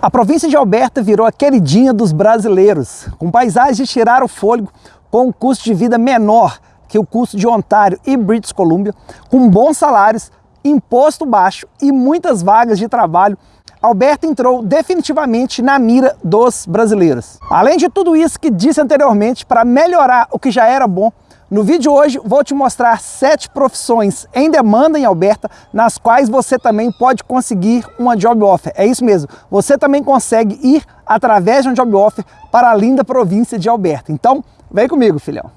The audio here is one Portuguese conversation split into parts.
A província de Alberta virou a queridinha dos brasileiros, com paisagens de tirar o fôlego, com um custo de vida menor que o custo de Ontário e British Columbia, com bons salários, imposto baixo e muitas vagas de trabalho, Alberta entrou definitivamente na mira dos brasileiros. Além de tudo isso que disse anteriormente, para melhorar o que já era bom, no vídeo de hoje vou te mostrar sete profissões em demanda em Alberta, nas quais você também pode conseguir uma job offer. É isso mesmo, você também consegue ir através de um job offer para a linda província de Alberta. Então, vem comigo, filhão.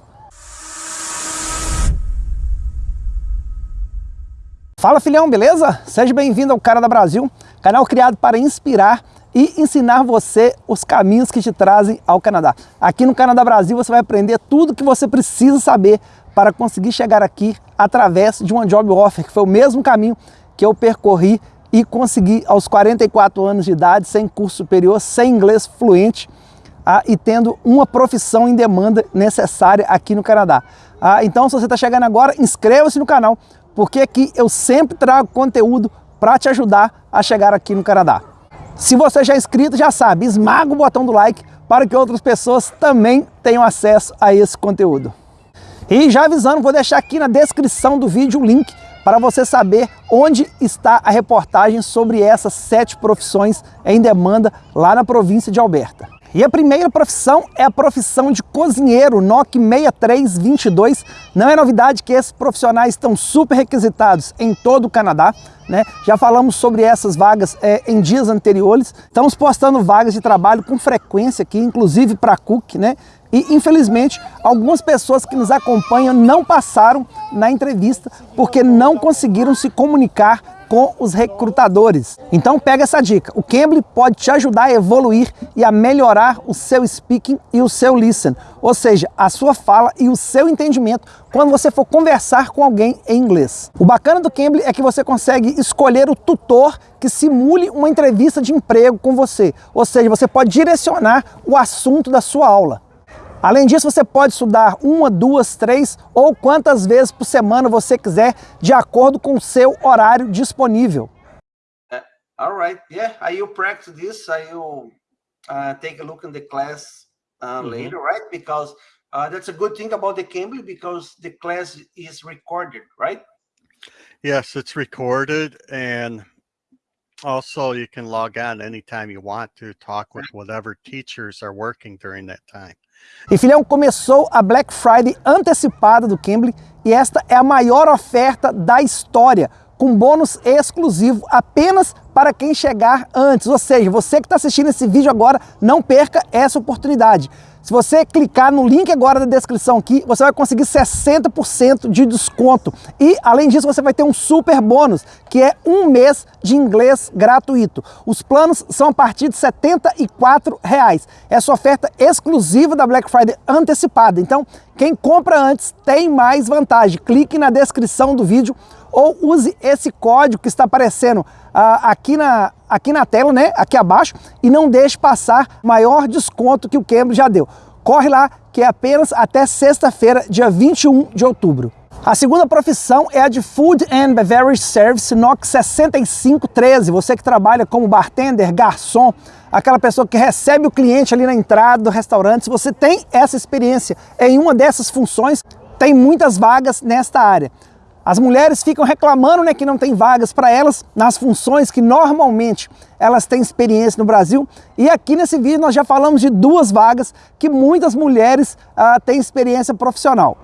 Fala, filhão, beleza? Seja bem-vindo ao Cara da Brasil, canal criado para inspirar e ensinar você os caminhos que te trazem ao Canadá. Aqui no Canadá Brasil você vai aprender tudo que você precisa saber para conseguir chegar aqui através de uma job offer, que foi o mesmo caminho que eu percorri e consegui aos 44 anos de idade, sem curso superior, sem inglês fluente ah, e tendo uma profissão em demanda necessária aqui no Canadá. Ah, então, se você está chegando agora, inscreva-se no canal, porque aqui eu sempre trago conteúdo para te ajudar a chegar aqui no Canadá. Se você já é inscrito, já sabe, esmaga o botão do like para que outras pessoas também tenham acesso a esse conteúdo. E já avisando, vou deixar aqui na descrição do vídeo o link para você saber onde está a reportagem sobre essas sete profissões em demanda lá na província de Alberta. E a primeira profissão é a profissão de cozinheiro, NOC 6322. Não é novidade que esses profissionais estão super requisitados em todo o Canadá. Né? Já falamos sobre essas vagas é, em dias anteriores. Estamos postando vagas de trabalho com frequência aqui, inclusive para Cook, né? E infelizmente, algumas pessoas que nos acompanham não passaram na entrevista porque não conseguiram se comunicar com os recrutadores. Então pega essa dica, o Cambly pode te ajudar a evoluir e a melhorar o seu speaking e o seu listen, ou seja, a sua fala e o seu entendimento quando você for conversar com alguém em inglês. O bacana do Cambly é que você consegue escolher o tutor que simule uma entrevista de emprego com você, ou seja, você pode direcionar o assunto da sua aula. Além disso, você pode estudar uma, duas, três ou quantas vezes por semana você quiser, de acordo com o seu horário disponível. Uh, all right, yeah, I will practice this. I will uh, take a look in the class uh, mm -hmm. later, right? Because uh, that's a good thing about the Cambly because the class is recorded, right? Yes, it's recorded and also you can log on anytime you want to talk with whatever teachers are working during that time. E filhão, começou a Black Friday antecipada do Cambly e esta é a maior oferta da história, com bônus exclusivo apenas para quem chegar antes. Ou seja, você que está assistindo esse vídeo agora, não perca essa oportunidade. Se você clicar no link agora da descrição aqui, você vai conseguir 60% de desconto. E, além disso, você vai ter um super bônus, que é um mês de inglês gratuito. Os planos são a partir de 74 reais. Essa oferta exclusiva da Black Friday antecipada. Então, quem compra antes tem mais vantagem. Clique na descrição do vídeo ou use esse código que está aparecendo ah, aqui, na, aqui na tela, né, aqui abaixo, e não deixe passar maior desconto que o Cambridge já deu. Corre lá, que é apenas até sexta-feira, dia 21 de outubro. A segunda profissão é a de Food and Beverage Service NOC 6513. Você que trabalha como bartender, garçom, aquela pessoa que recebe o cliente ali na entrada do restaurante, se você tem essa experiência em uma dessas funções, tem muitas vagas nesta área. As mulheres ficam reclamando né, que não tem vagas para elas nas funções que normalmente elas têm experiência no Brasil. E aqui nesse vídeo nós já falamos de duas vagas que muitas mulheres ah, têm experiência profissional.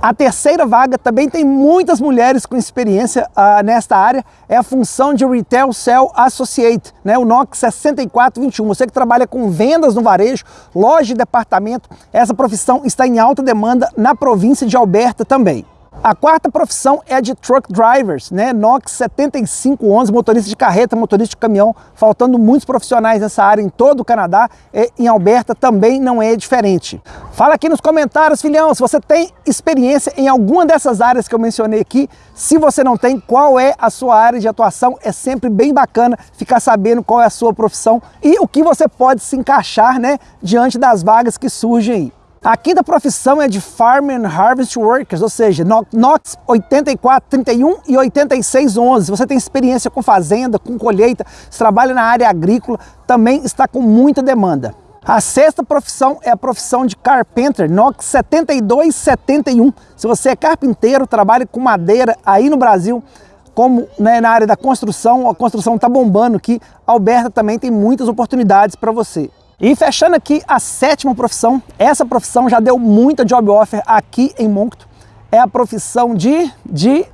A terceira vaga também tem muitas mulheres com experiência ah, nesta área, é a função de Retail Cell Associate, né, o NOC 6421. Você que trabalha com vendas no varejo, loja de departamento, essa profissão está em alta demanda na província de Alberta também. A quarta profissão é a de truck drivers, né? NOx 7511, motorista de carreta, motorista de caminhão, faltando muitos profissionais nessa área em todo o Canadá e em Alberta também não é diferente. Fala aqui nos comentários, filhão, se você tem experiência em alguma dessas áreas que eu mencionei aqui, se você não tem, qual é a sua área de atuação, é sempre bem bacana ficar sabendo qual é a sua profissão e o que você pode se encaixar, né, diante das vagas que surgem aí. A quinta profissão é de Farm and Harvest Workers, ou seja, NOx 8431 e 8611. Você tem experiência com fazenda, com colheita, se trabalha na área agrícola, também está com muita demanda. A sexta profissão é a profissão de carpenter, NOx 7271. Se você é carpinteiro, trabalha com madeira aí no Brasil, como né, na área da construção, a construção está bombando aqui, Alberta também tem muitas oportunidades para você. E fechando aqui a sétima profissão, essa profissão já deu muita job offer aqui em Moncton, é a profissão de, de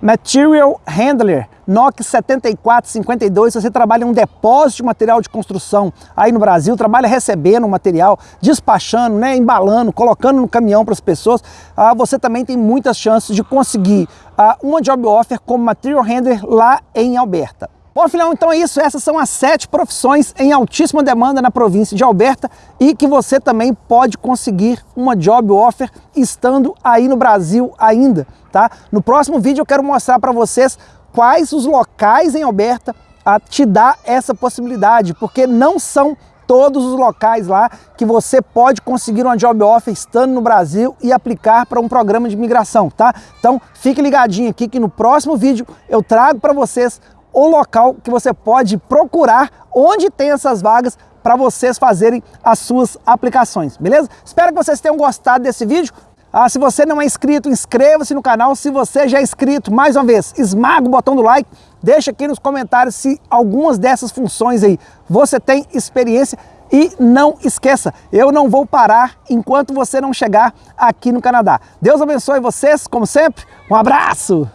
Material Handler, NOC 7452, se você trabalha em um depósito de material de construção aí no Brasil, trabalha recebendo o material, despachando, né, embalando, colocando no caminhão para as pessoas, ah, você também tem muitas chances de conseguir ah, uma job offer como Material Handler lá em Alberta. Bom, afinal, então é isso. Essas são as sete profissões em altíssima demanda na província de Alberta e que você também pode conseguir uma job offer estando aí no Brasil ainda, tá? No próximo vídeo eu quero mostrar para vocês quais os locais em Alberta a te dar essa possibilidade, porque não são todos os locais lá que você pode conseguir uma job offer estando no Brasil e aplicar para um programa de imigração, tá? Então fique ligadinho aqui que no próximo vídeo eu trago para vocês o local que você pode procurar onde tem essas vagas para vocês fazerem as suas aplicações, beleza? Espero que vocês tenham gostado desse vídeo. Ah, se você não é inscrito, inscreva-se no canal. Se você já é inscrito, mais uma vez, esmaga o botão do like. Deixa aqui nos comentários se algumas dessas funções aí você tem experiência. E não esqueça, eu não vou parar enquanto você não chegar aqui no Canadá. Deus abençoe vocês, como sempre. Um abraço!